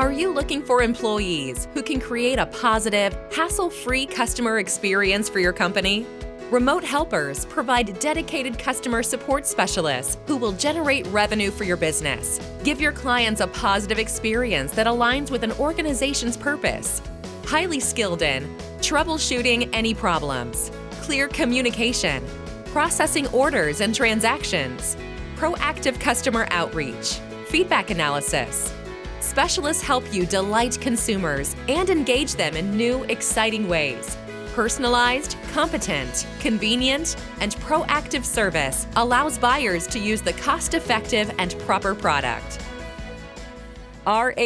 Are you looking for employees who can create a positive, hassle-free customer experience for your company? Remote Helpers provide dedicated customer support specialists who will generate revenue for your business. Give your clients a positive experience that aligns with an organization's purpose. Highly skilled in troubleshooting any problems, clear communication, processing orders and transactions, proactive customer outreach, feedback analysis, Specialists help you delight consumers and engage them in new, exciting ways. Personalized, competent, convenient, and proactive service allows buyers to use the cost-effective and proper product. rh-s.com